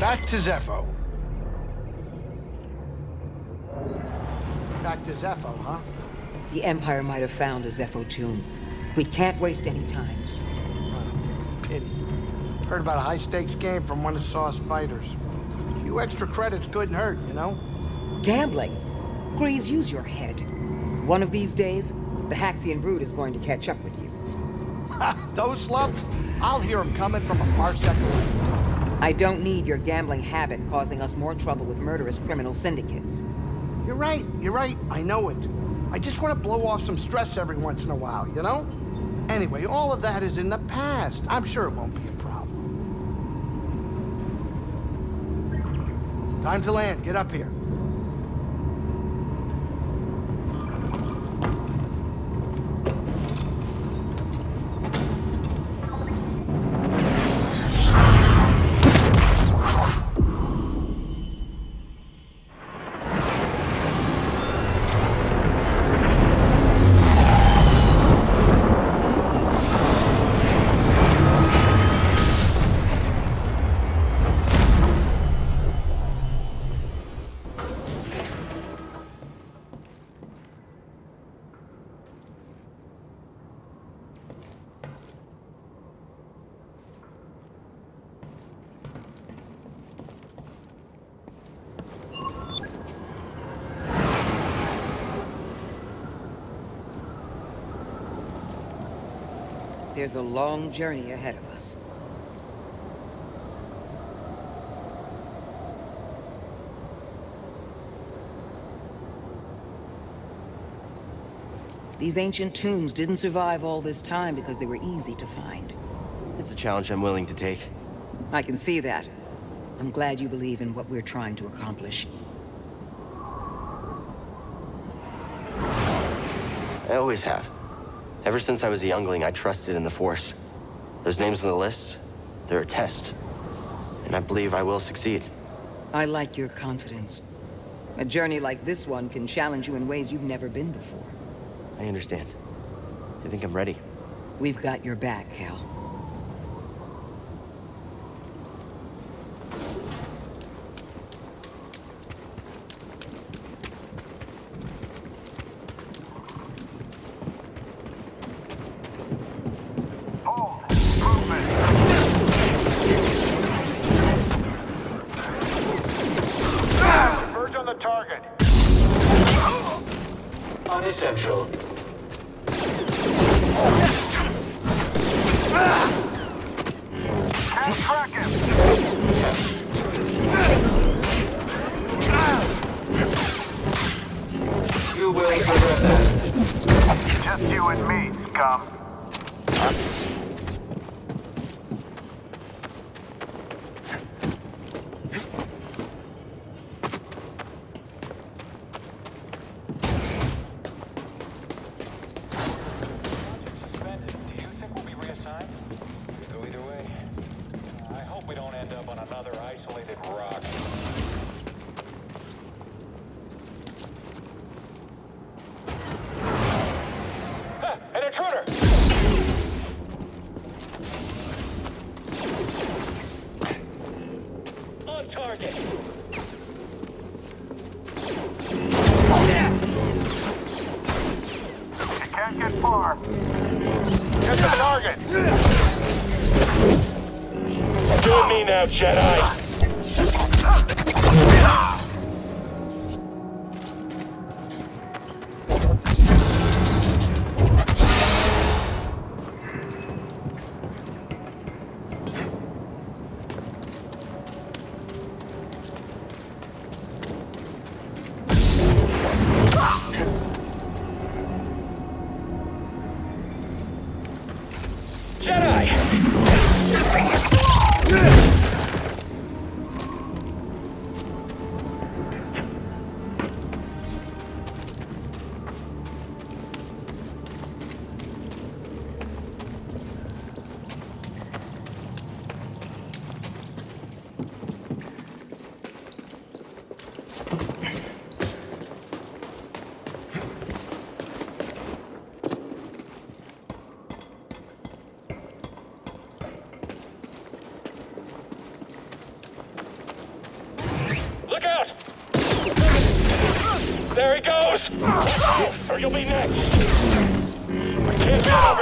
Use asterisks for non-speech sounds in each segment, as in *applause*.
Back to Zeffo. Back to Zeffo, huh? The Empire might have found a Zeffo tomb. We can't waste any time. Pity. Heard about a high-stakes game from one of Saw's fighters. A few extra credits couldn't hurt, you know? Gambling. Greez, use your head. One of these days, the Haxion brood is going to catch up with you. *laughs* Those slubs? I'll hear them coming from a parsec away. I don't need your gambling habit causing us more trouble with murderous criminal syndicates. You're right, you're right, I know it. I just want to blow off some stress every once in a while, you know? Anyway, all of that is in the past. I'm sure it won't be a problem. Time to land. Get up here. There's a long journey ahead of us. These ancient tombs didn't survive all this time because they were easy to find. It's a challenge I'm willing to take. I can see that. I'm glad you believe in what we're trying to accomplish. I always have. Ever since I was a youngling, I trusted in the Force. Those names on the list, they're a test. And I believe I will succeed. I like your confidence. A journey like this one can challenge you in ways you've never been before. I understand. I think I'm ready. We've got your back, Cal. Join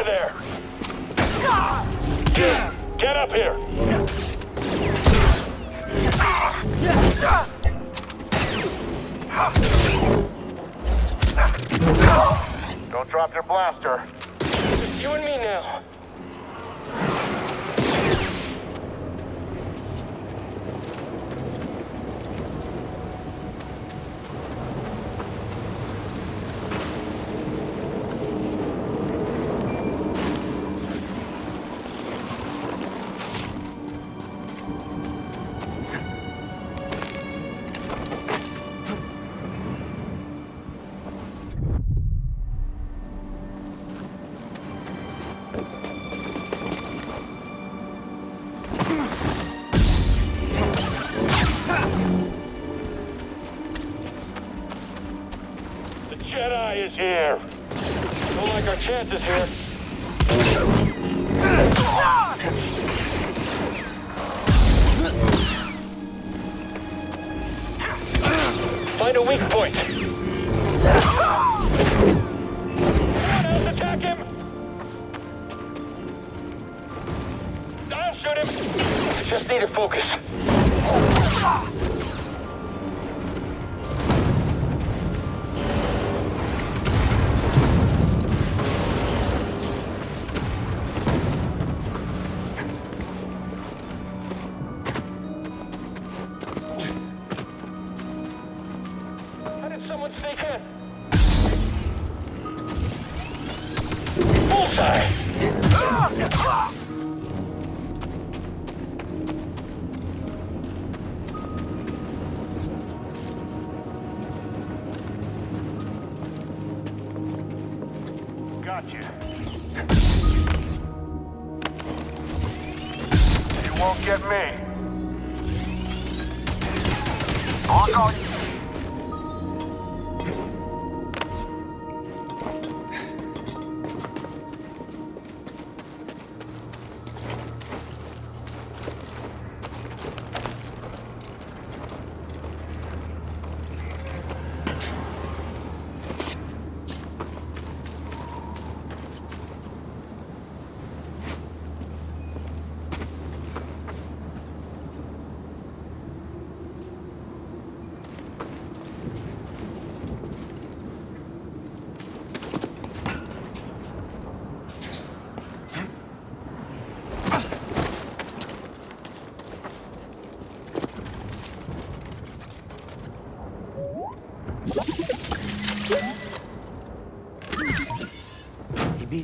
there! Get up here! Don't drop your blaster. It's you and me now.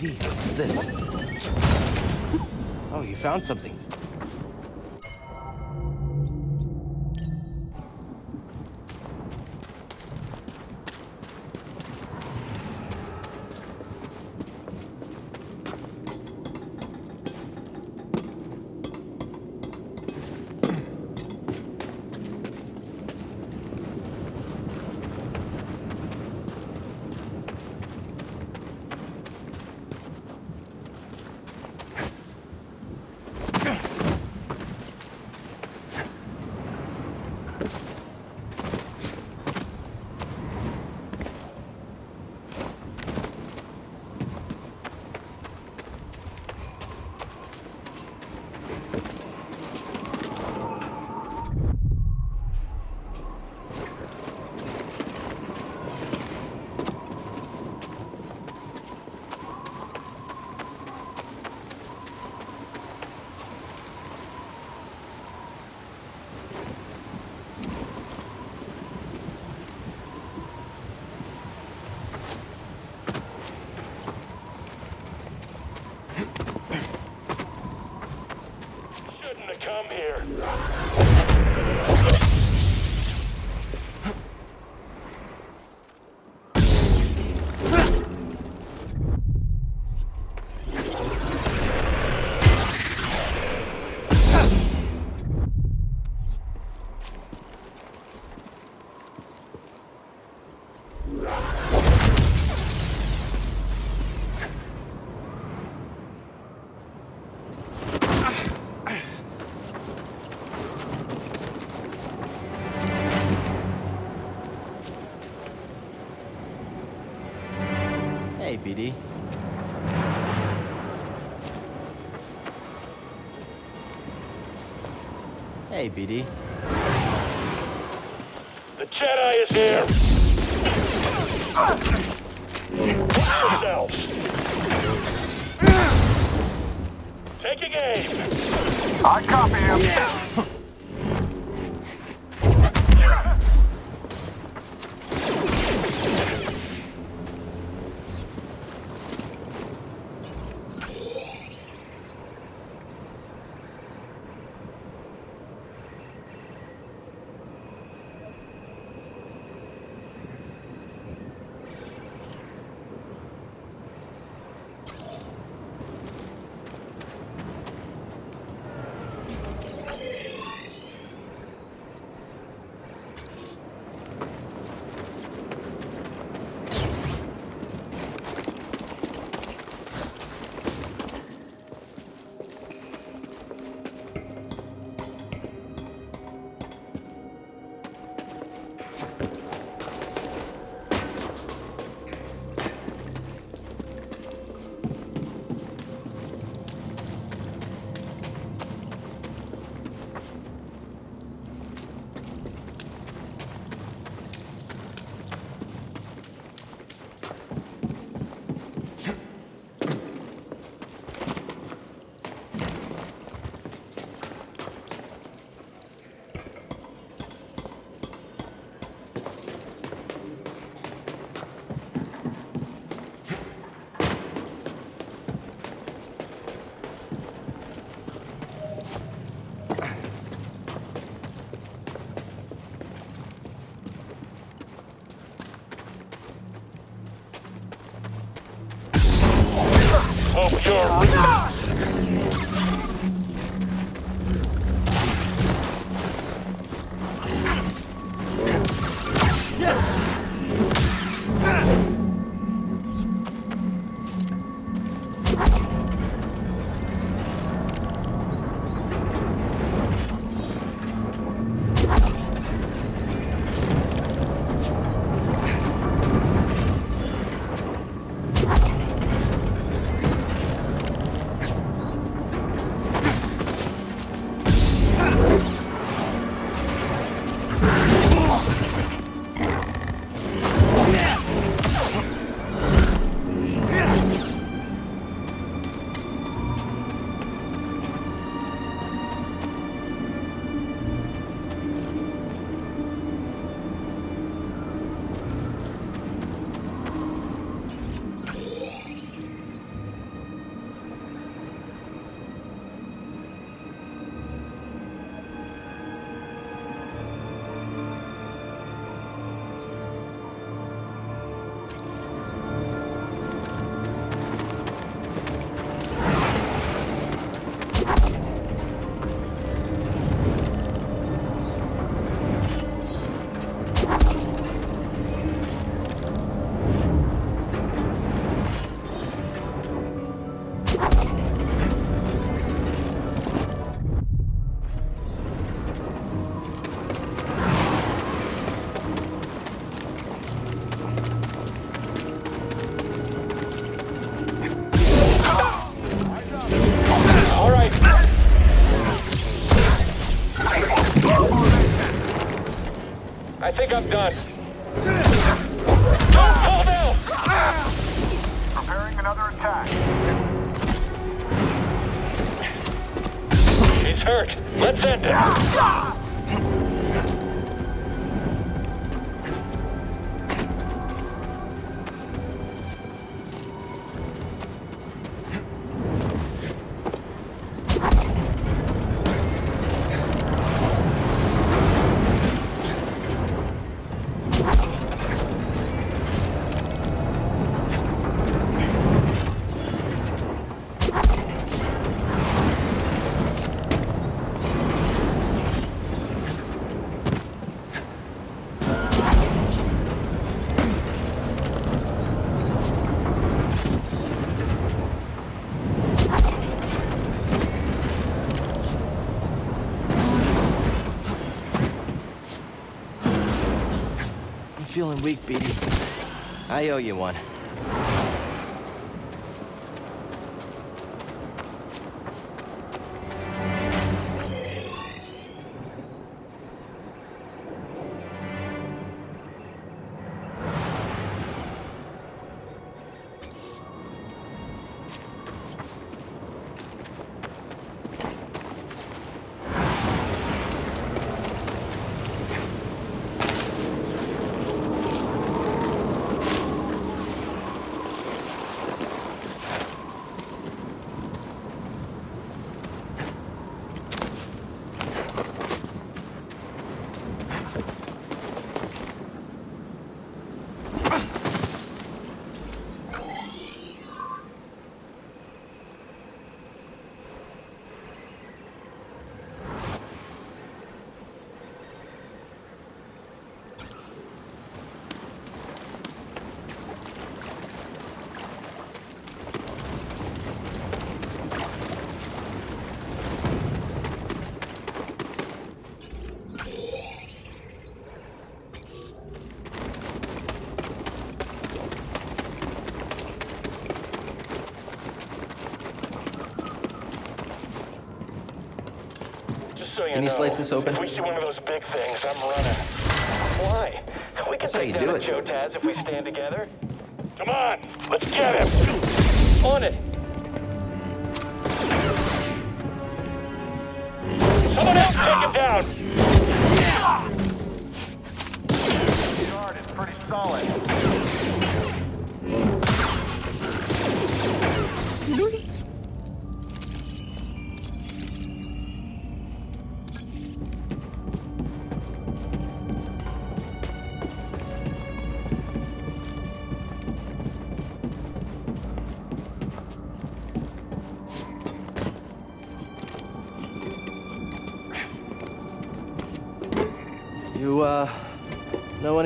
CD. What's this? Oh, you found something. Hey, BD. The Jedi is here! Watch yourselves! Taking aim! I copy him. Hope I think feeling weak, BD. I owe you one. You Can you know, slice this open? If we see one of those big things, I'm running. Why? We can That's how take you down do it. Joe Taz if we stand together. Come on, let's get him. On it.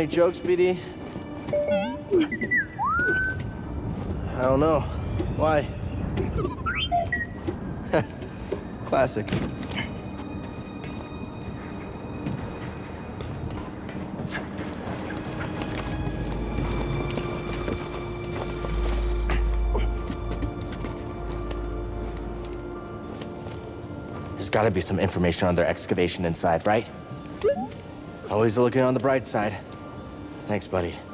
Any jokes, BD? I don't know. Why? *laughs* Classic. There's gotta be some information on their excavation inside, right? Always looking on the bright side. Thanks, buddy.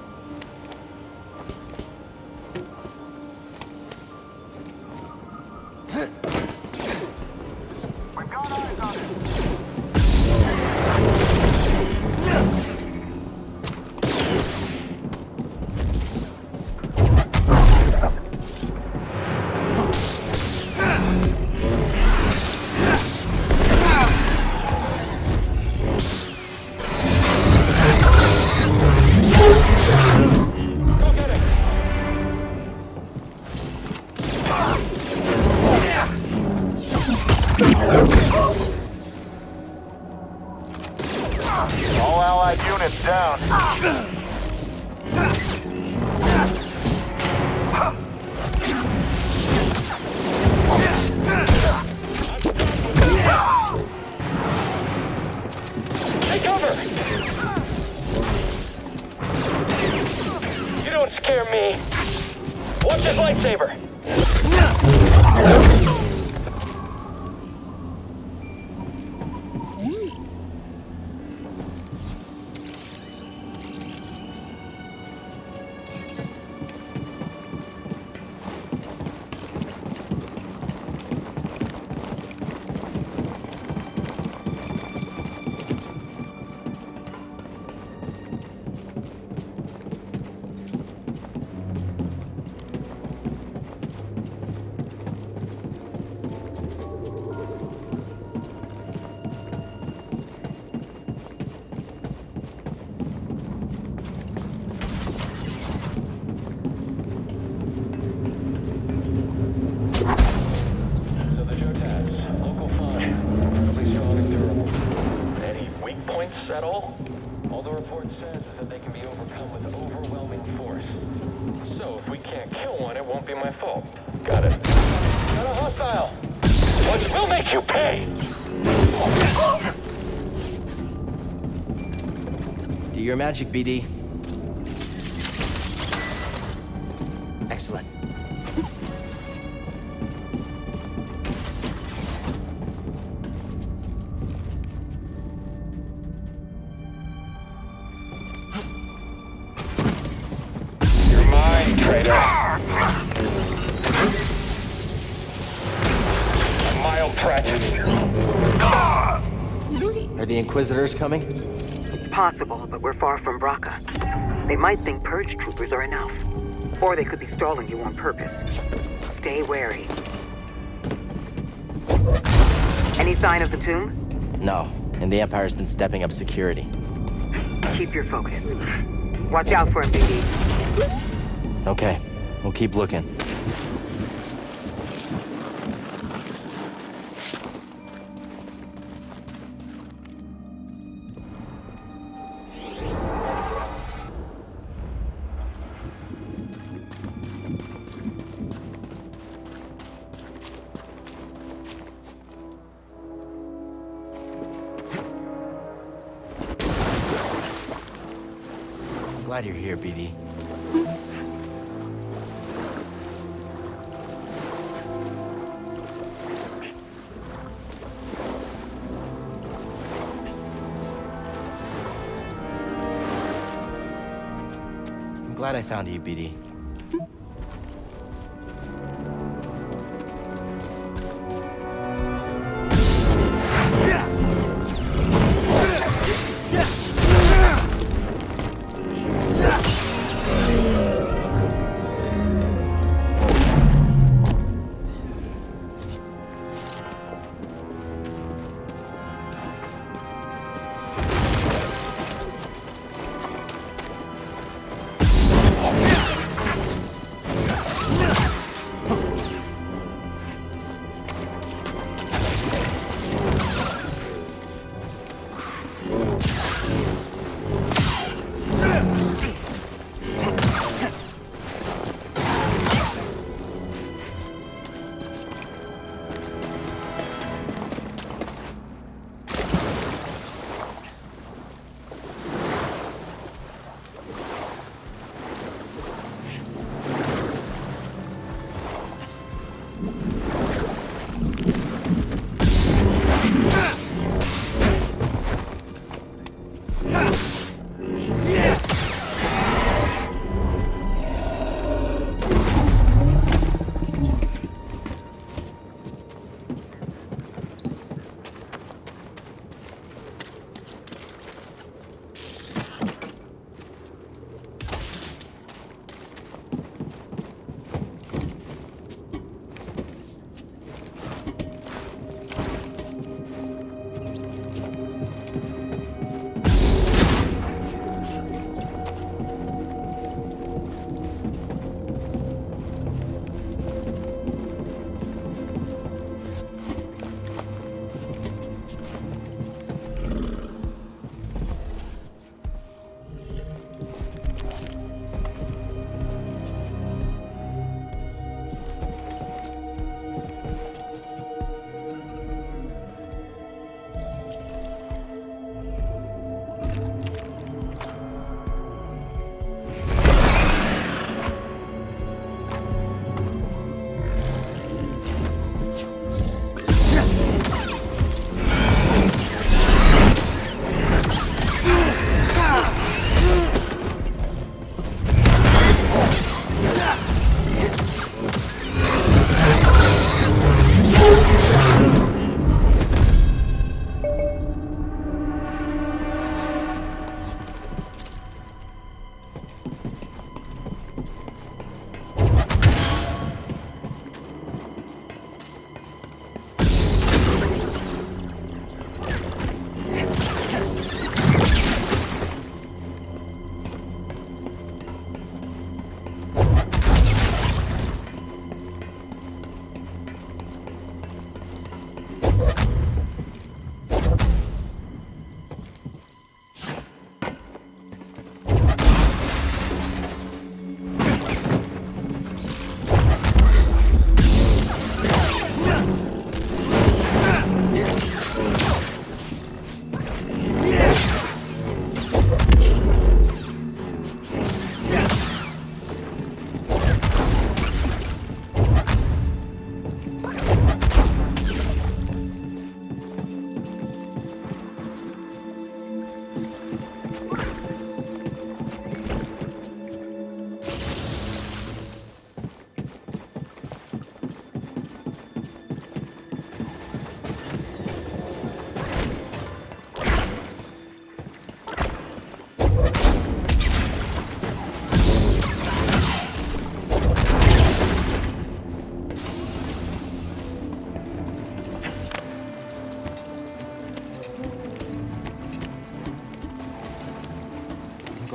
Magic, BD. Stalling you on purpose. Stay wary. Any sign of the tomb? No, and the Empire's been stepping up security. Keep your focus. Watch out for him, BD. Okay, we'll keep looking. I found you, BD.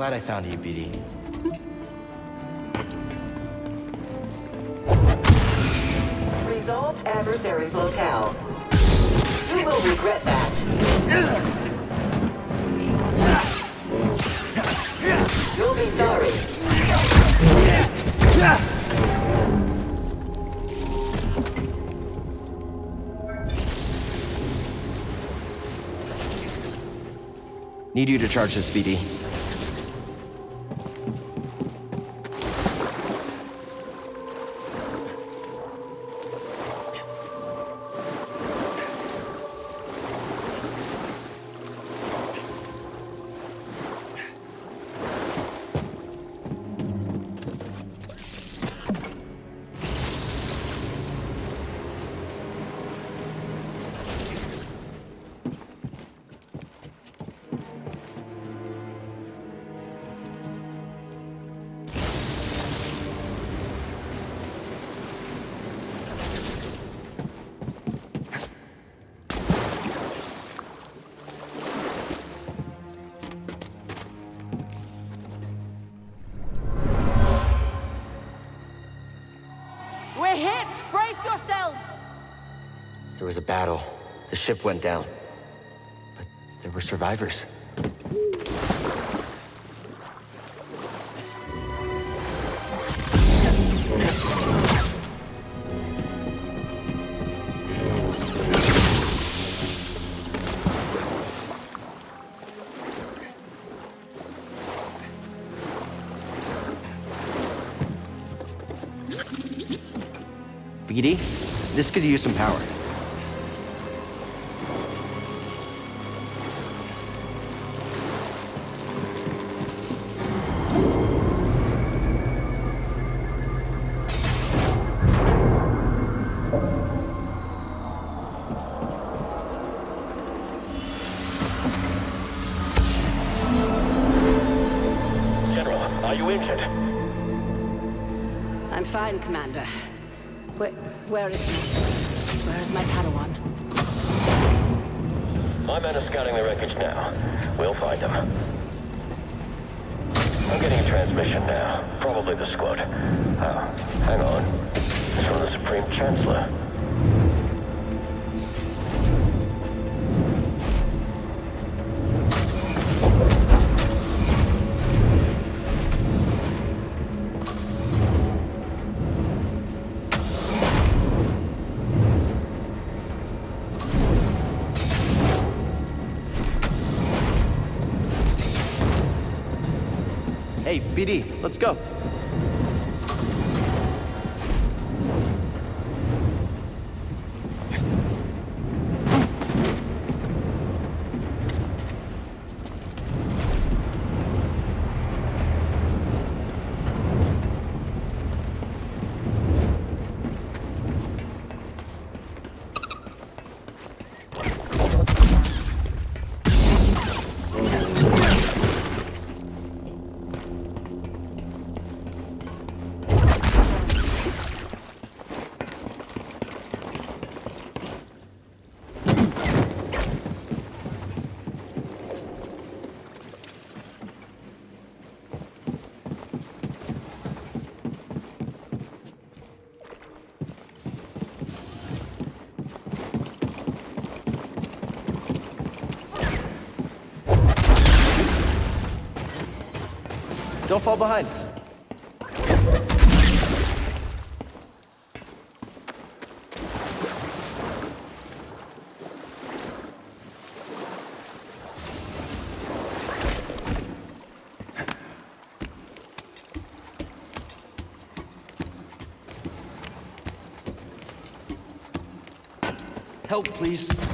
Glad I found you, BD. Resolved adversary's locale. You will regret that. You'll be sorry. Need you to charge this, BD. Was a battle. The ship went down. But there were survivors. This could use some power. Let's go. Fall behind. Help, please.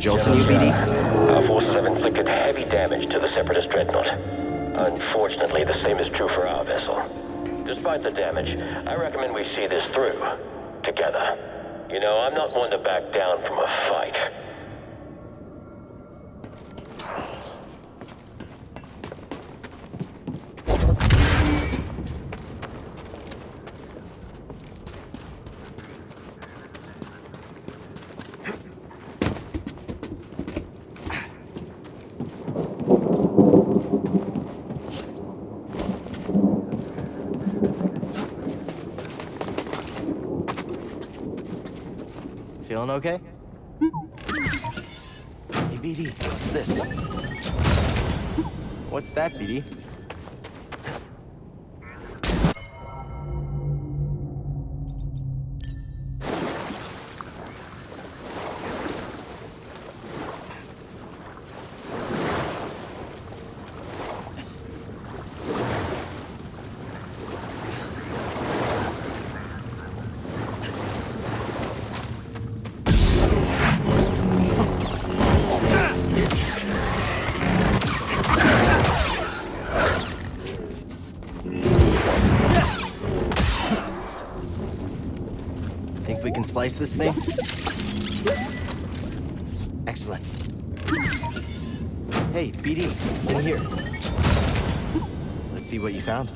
Jolt in? Our forces have inflicted heavy damage to the Separatist dreadnought. Unfortunately, the same is true for our vessel. Despite the damage, I recommend we see this through. Together. You know, I'm not one to back down from a fight. Feeling okay? Hey, BD, what's this? What's that, BD? This thing? Excellent. Hey, BD, in here. Let's see what you found.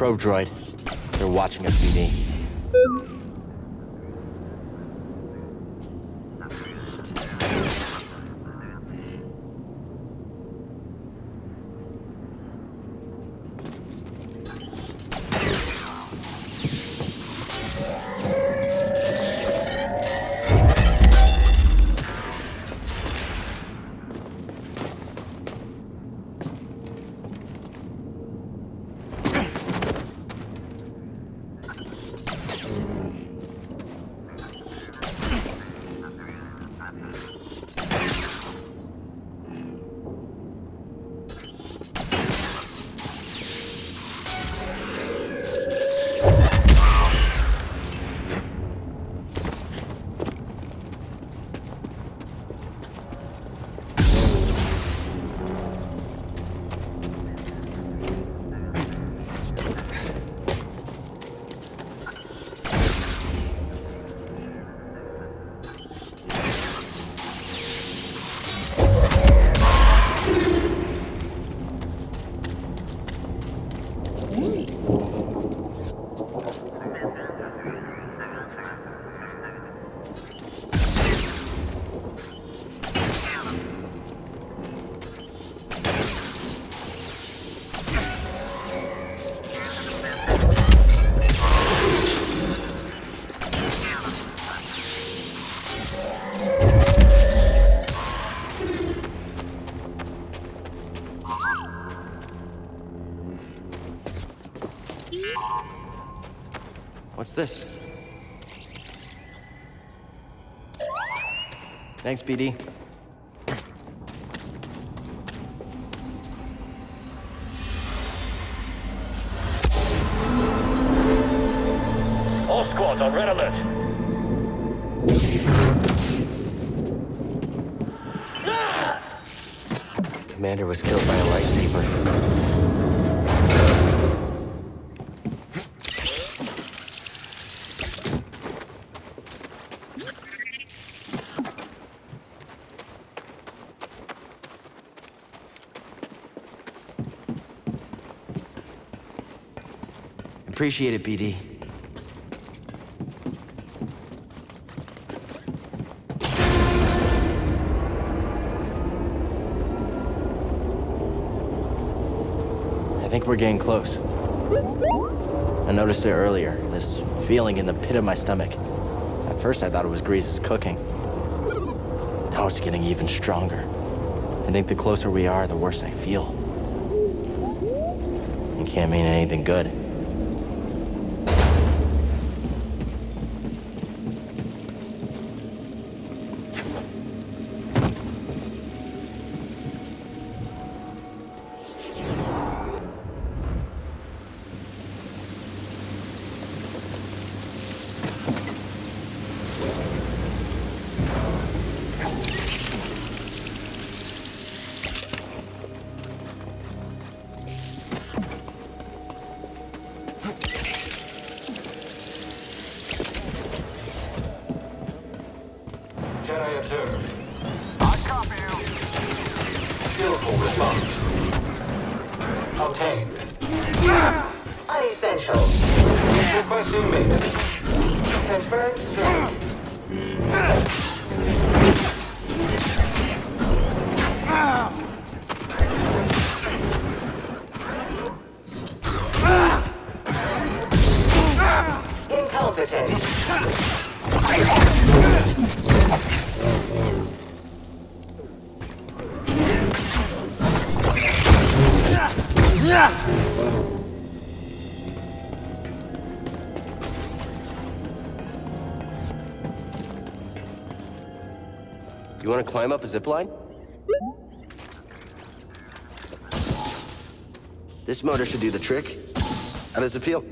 Probe droid. They're watching us, BD. This? Thanks, BD. All squads on red alert. Commander was killed by a lightsaber. Appreciate it, BD. I think we're getting close. I noticed it earlier, this feeling in the pit of my stomach. At first I thought it was Greez's cooking. Now it's getting even stronger. I think the closer we are, the worse I feel. It can't mean anything good. want to climb up a zip line? This motor should do the trick. How does it feel?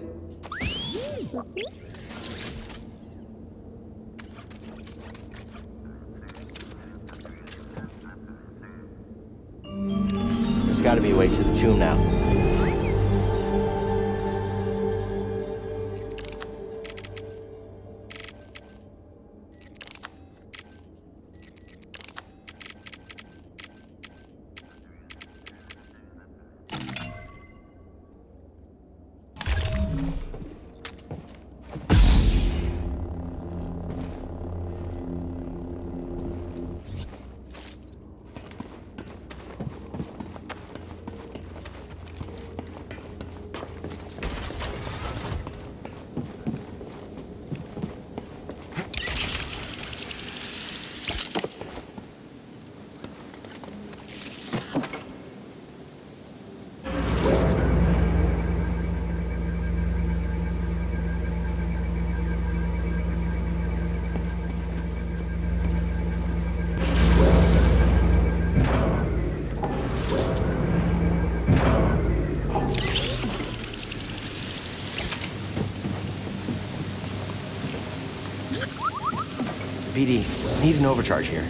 BD, need an overcharge here.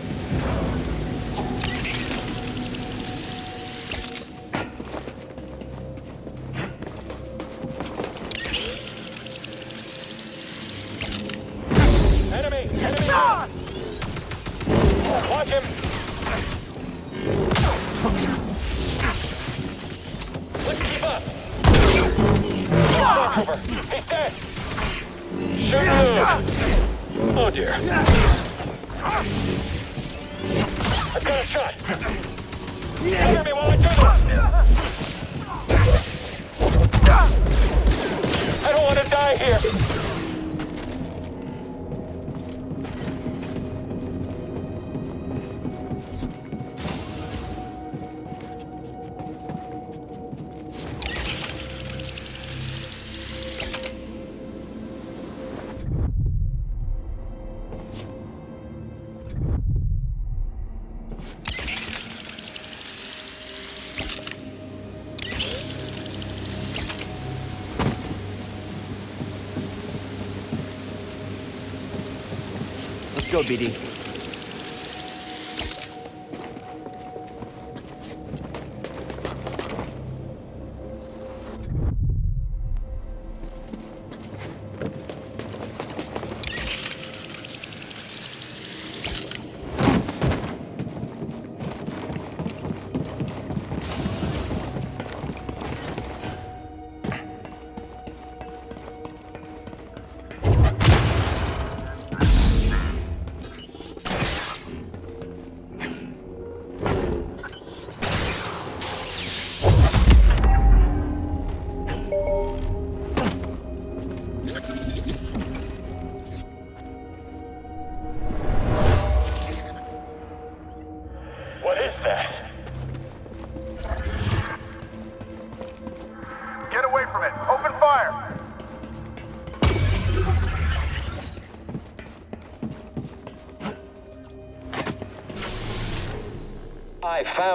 Piri.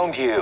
around here.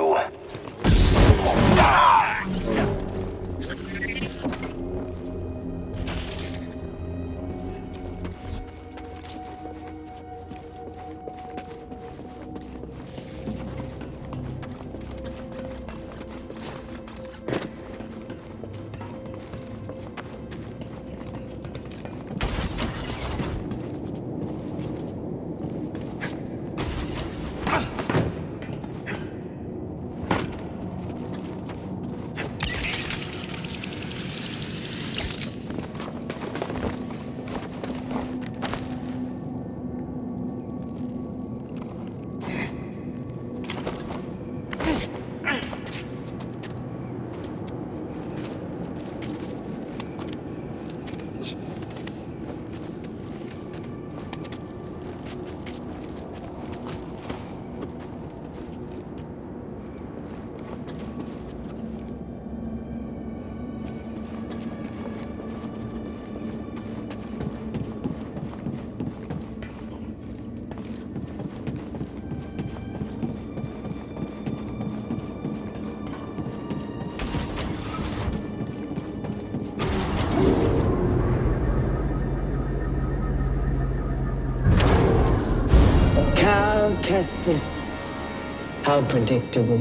How predictable.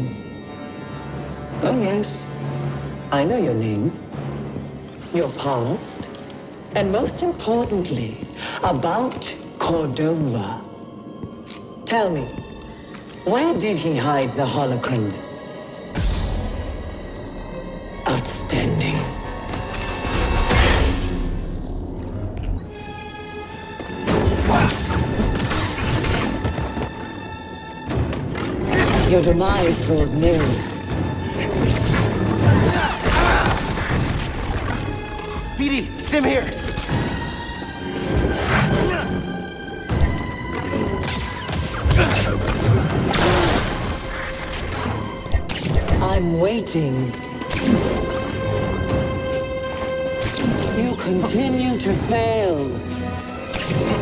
Oh, yes. I know your name, your past, and most importantly, about Cordova. Tell me, where did he hide the holocron? Outstanding. Your demise draws near. BD, stim here. I'm waiting. You continue to fail.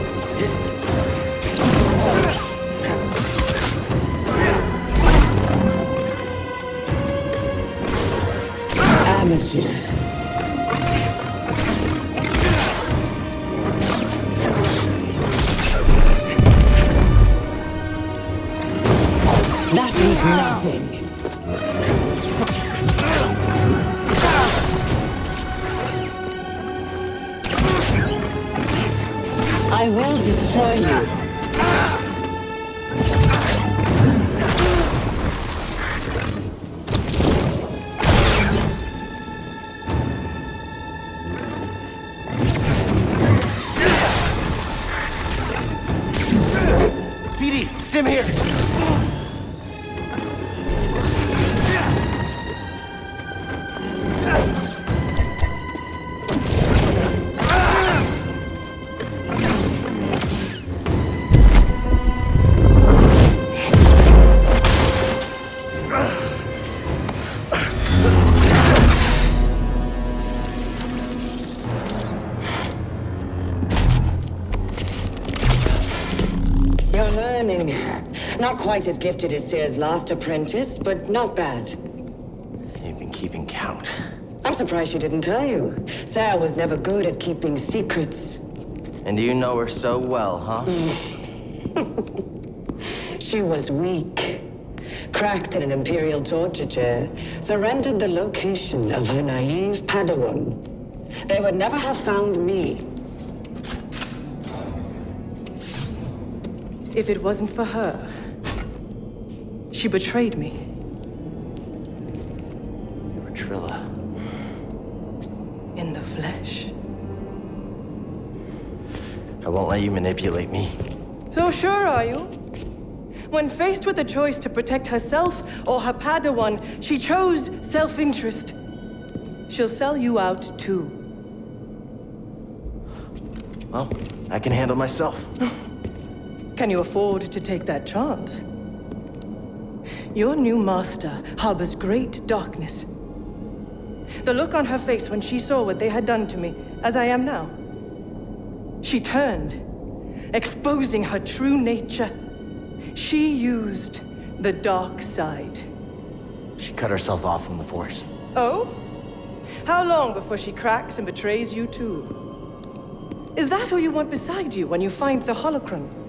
Quite as gifted as Cere's last apprentice, but not bad. You've been keeping count. I'm surprised she didn't tell you. Cere was never good at keeping secrets. And you know her so well, huh? Mm. *laughs* She was weak. Cracked in an Imperial torture chair. Surrendered the location of her naive Padawan. They would never have found me. If it wasn't for her, she betrayed me. You were Trilla. In the flesh. I won't let you manipulate me. So sure are you? When faced with the choice to protect herself or her Padawan, she chose self-interest. She'll sell you out too. Well, I can handle myself. *gasps* Can you afford to take that chance? Your new master harbors great darkness. The look on her face when she saw what they had done to me, as I am now. She turned, exposing her true nature. She used the dark side. She cut herself off from the Force. Oh? How long before she cracks and betrays you too? Is that who you want beside you when you find the holocron?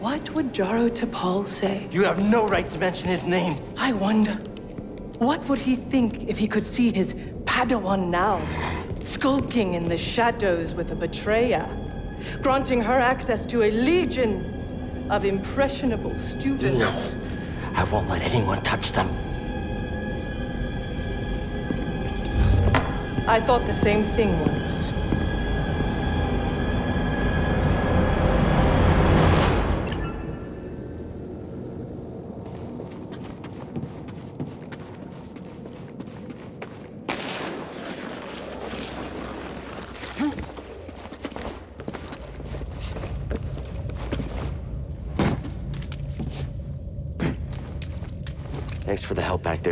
What would Jaro Tapal say? You have no right to mention his name. I wonder, what would he think if he could see his Padawan now, skulking in the shadows with a betrayer, granting her access to a legion of impressionable students? No. I won't let anyone touch them. I thought the same thing once.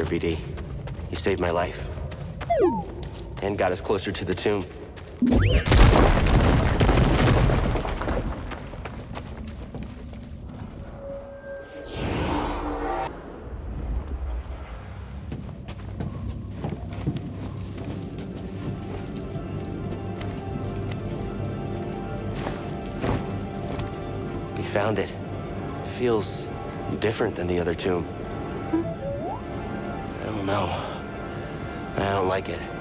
BD. You saved my life. And got us closer to the tomb. We found it. Feels different than the other tomb. I like it.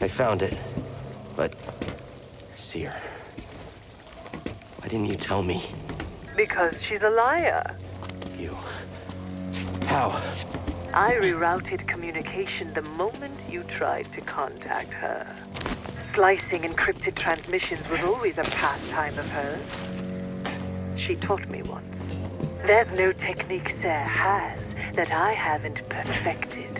I found it, but see her. why didn't you tell me? Because she's a liar. You. How? I rerouted communication the moment you tried to contact her. Slicing encrypted transmissions was always a pastime of hers. She taught me once. There's no technique Cere has that I haven't perfected.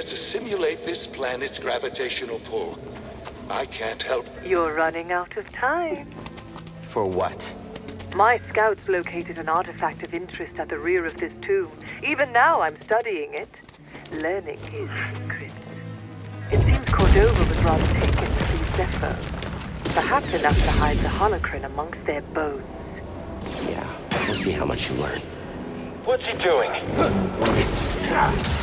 Devices appear to simulate this planet's gravitational pull. I can't help. You're running out of time. For what? My scouts located an artifact of interest at the rear of this tomb. Even now, I'm studying it, learning his secrets. It seems Cordova was rather taken to see Zeffo. Perhaps enough to hide the holocron amongst their bones. Yeah, we'll see how much you learn. What's he doing? *laughs*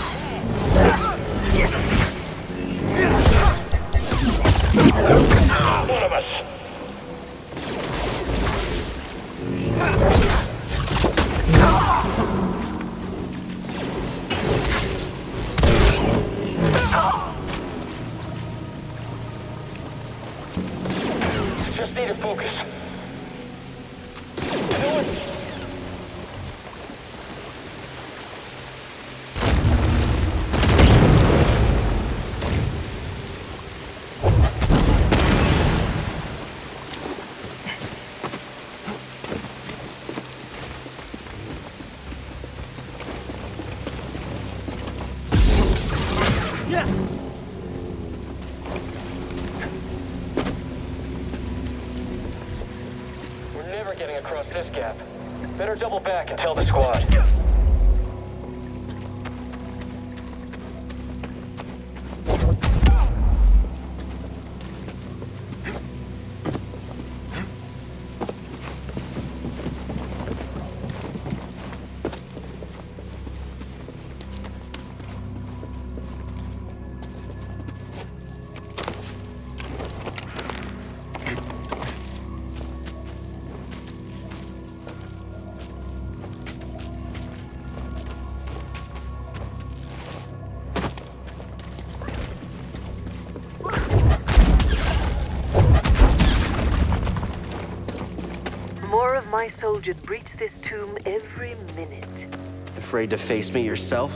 Afraid to face me yourself?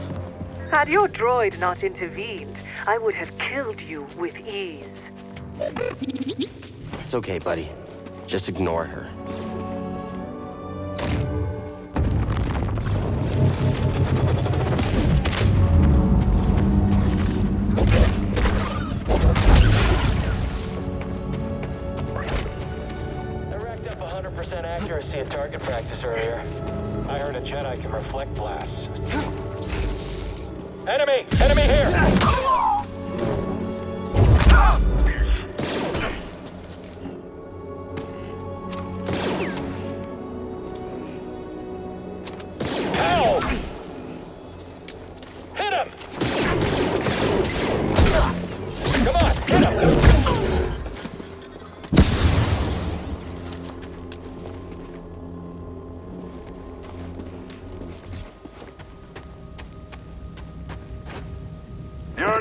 Had your droid not intervened, I would have killed you with ease. It's okay, buddy. Just ignore her.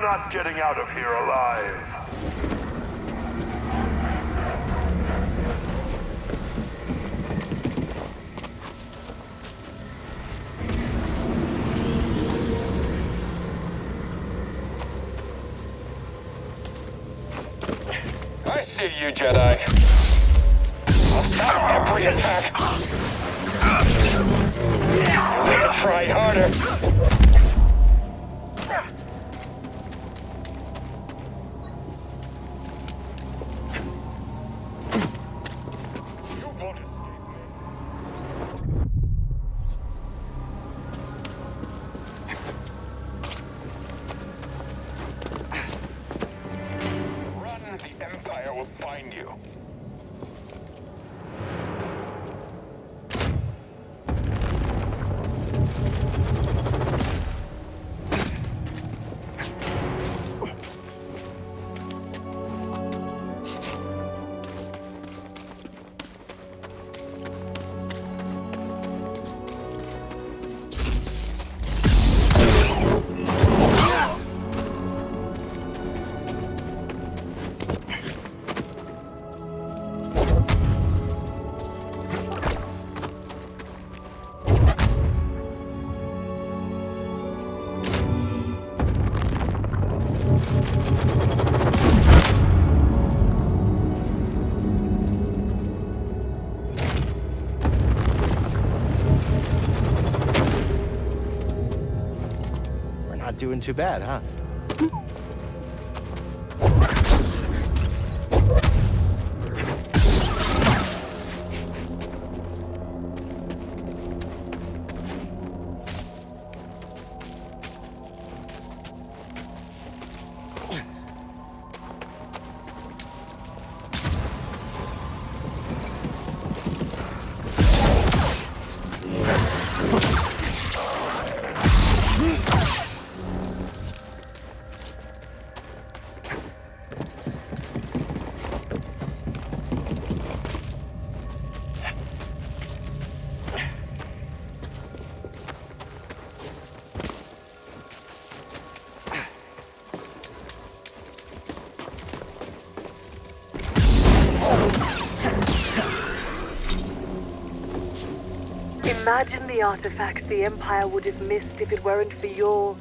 You're not getting out of here alive. Too bad, huh? Imagine the artifacts the Empire would have missed if it weren't for your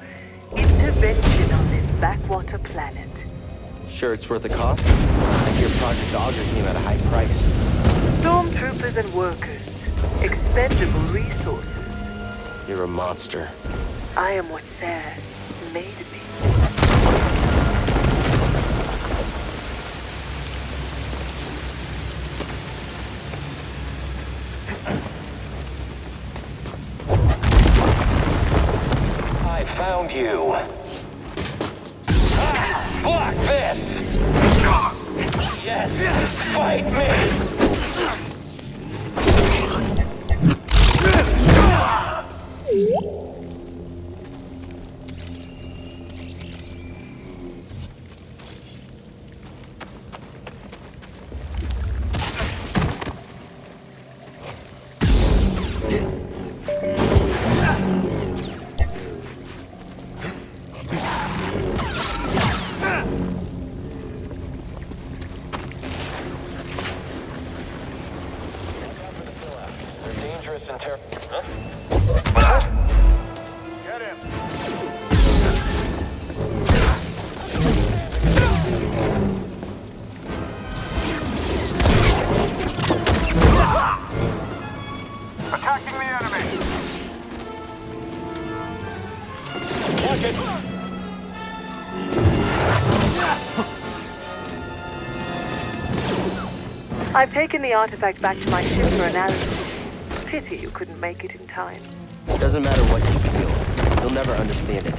intervention on this backwater planet. Sure, it's worth the cost. I hear Project Augur came at a high price. Stormtroopers and workers. Expendable resources. You're a monster. I am what's Cere I've taken the artifact back to my ship for analysis. Pity you couldn't make it in time. Doesn't matter what you steal. You'll never understand it.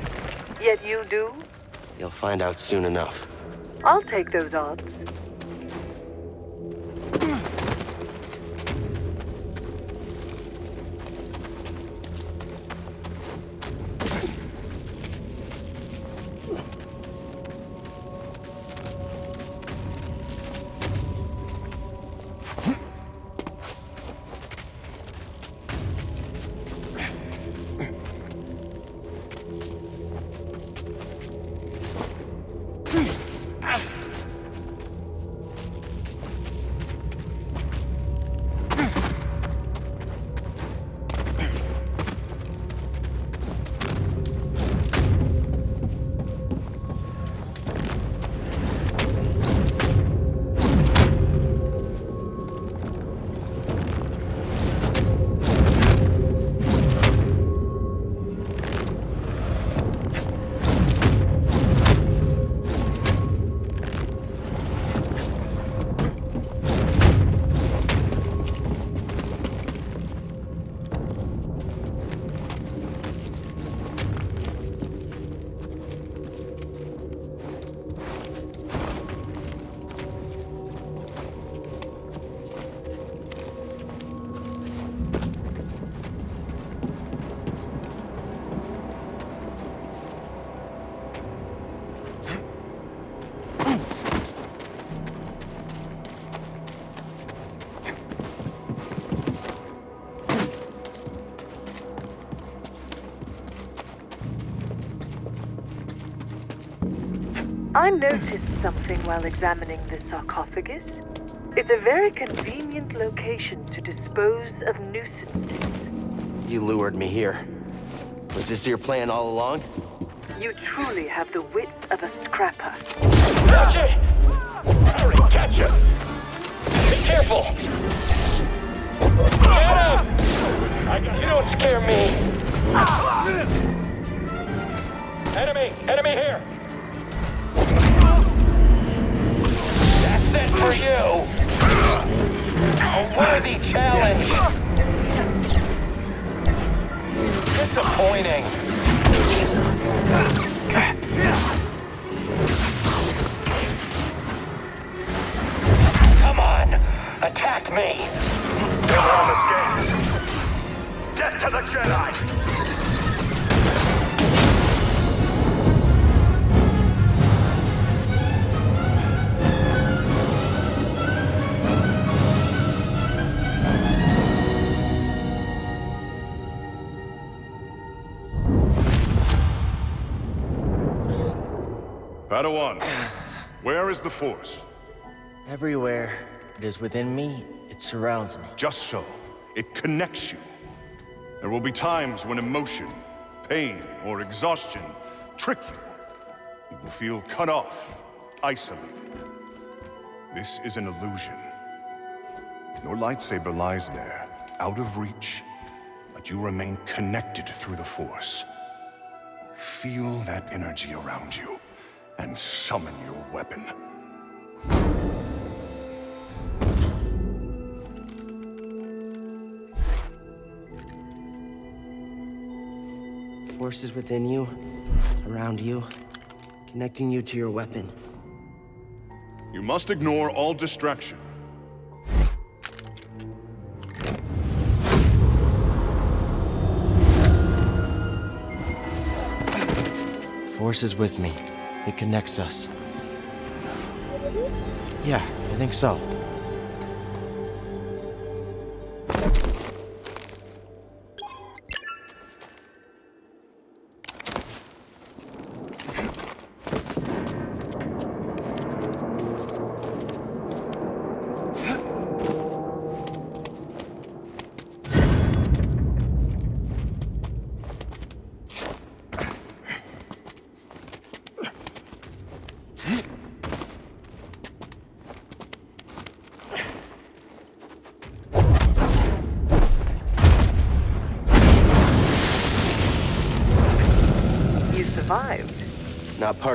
Yet you do? You'll find out soon enough. I'll take those odds. Something while examining the sarcophagus. It's a very convenient location to dispose of nuisances. You lured me here. Was this your plan all along? You truly have the wits of a scrapper. Catch it! Hurry, catch him! Be careful! Get him! I, you don't scare me! Padawan, where is the Force? Everywhere. It is within me. It surrounds me. Just so. It connects you. There will be times when emotion, pain, or exhaustion trick you. You will feel cut off, isolated. This is an illusion. Your lightsaber lies there, out of reach, but you remain connected through the Force. Feel that energy around you, and summon your weapon. Forces within you, around you, connecting you to your weapon. You must ignore all distraction. Forces with me. It connects us. Yeah, I think so.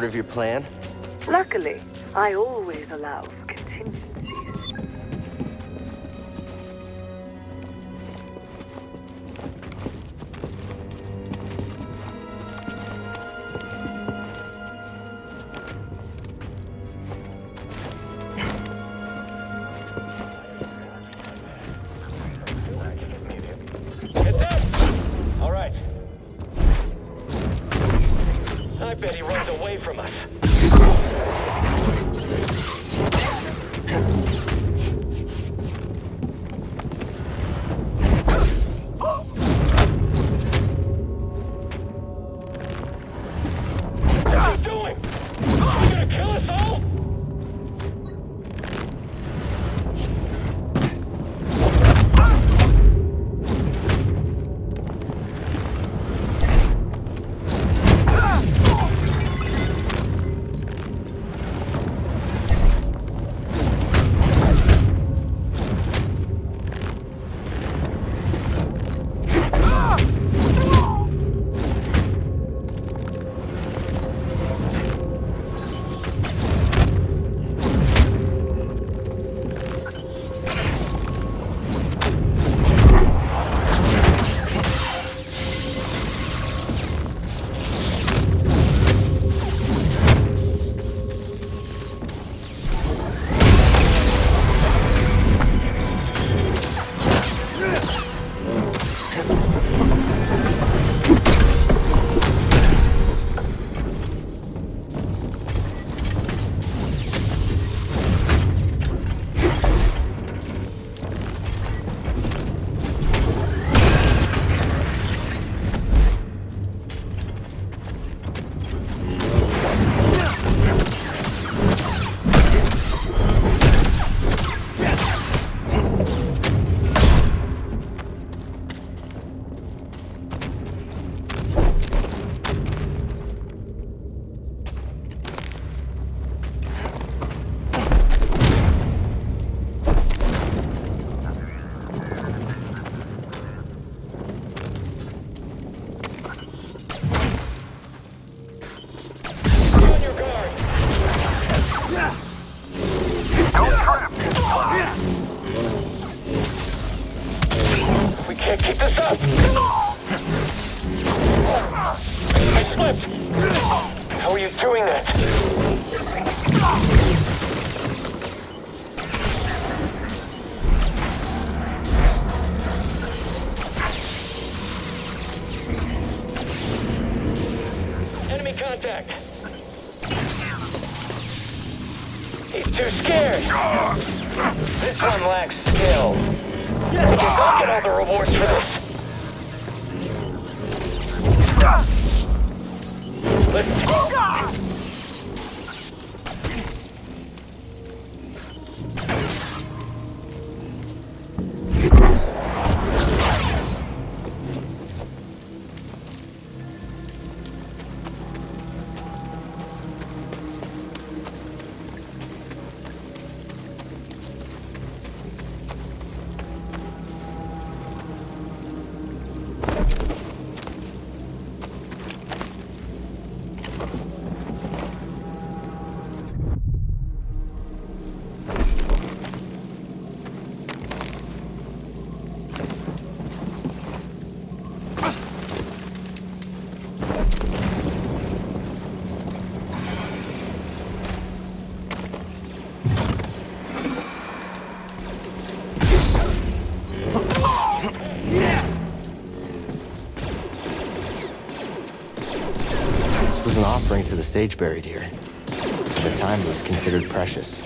Of your plan? Luckily, I always allow all the rewards for the the sage buried here. The time, was considered precious.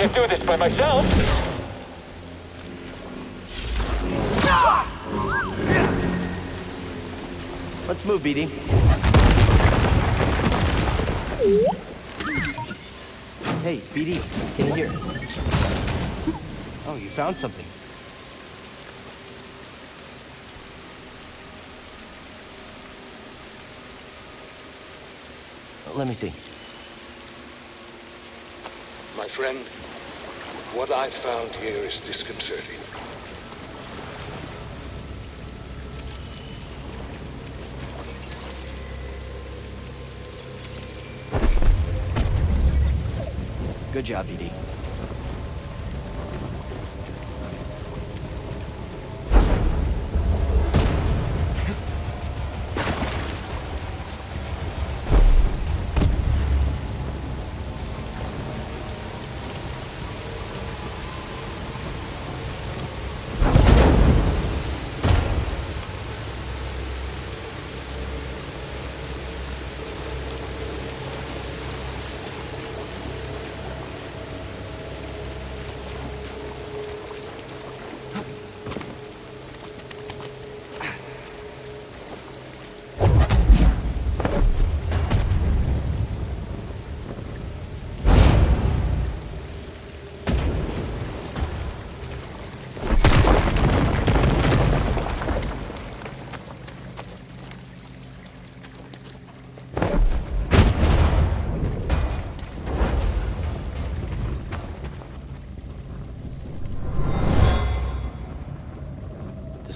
Can't do this by myself. Let's move, BD. Hey, BD, in here. Oh, you found something. Let me see. My friend, what I found here is disconcerting. Good job, BD.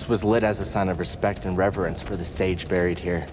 This was lit as a sign of respect and reverence for the sage buried here.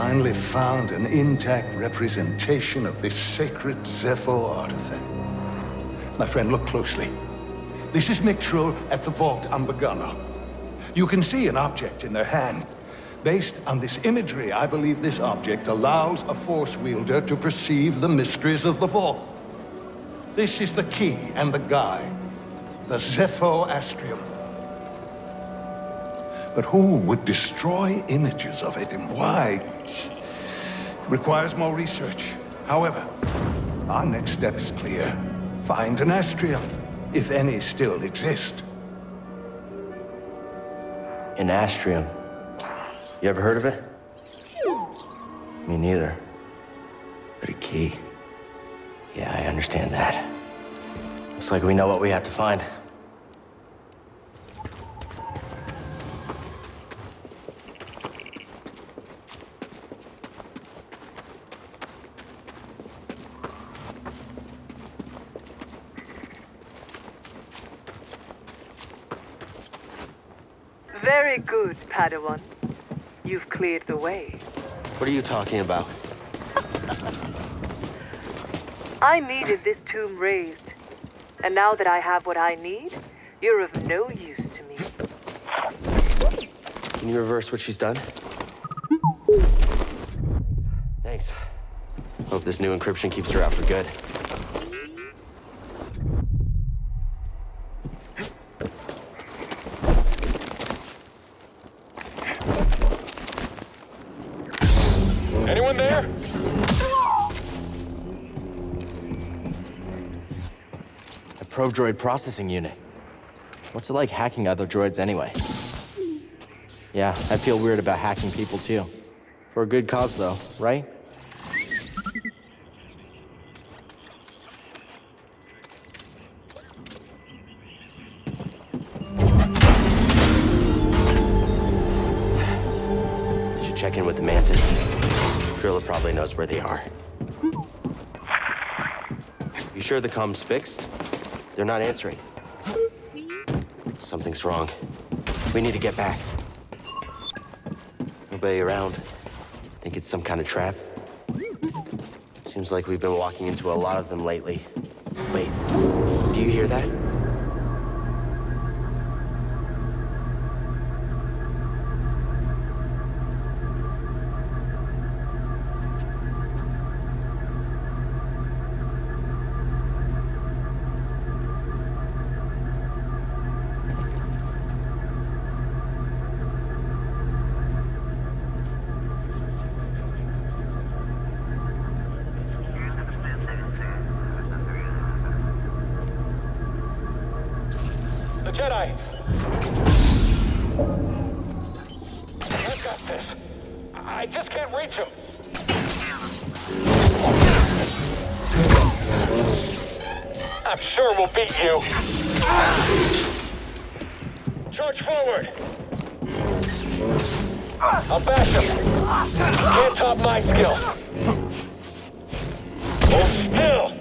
Finally found an intact representation of this sacred Zeffo artifact. My friend, look closely. This is Mixtral at the vault on Bogano. You can see an object in their hand. Based on this imagery, I believe this object allows a Force wielder to perceive the mysteries of the vault. This is the key and the guide, the Zeffo Astrium. But who would destroy images of it and why? Requires more research. However, our next step is clear. Find an Astrium, if any still exist. An Astrium. You ever heard of it? Me neither. But a key. Yeah, I understand that. Looks like we know what we have to find. Very good, Padawan. You've cleared the way. What are you talking about? I needed this tomb raised. And now that I have what I need, you're of no use to me. Can you reverse what she's done? Thanks. Hope this new encryption keeps her out for good. Droid processing unit. What's it like hacking other droids anyway? Yeah, I feel weird about hacking people too. For a good cause though, right? Should check in with the Mantis. Drilla probably knows where they are. You sure the comm's fixed? They're not answering. Something's wrong. We need to get back. Nobody around. Think it's some kind of trap? Seems like we've been walking into a lot of them lately. Wait, do you hear that? The Jedi! I've got this. I just can't reach him. I'm sure we'll beat you. Charge forward. I'll bash him. Can't top my skill. Hold still.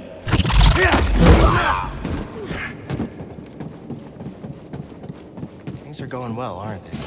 Things are going well, aren't they?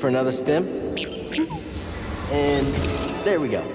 For another stem. And there we go.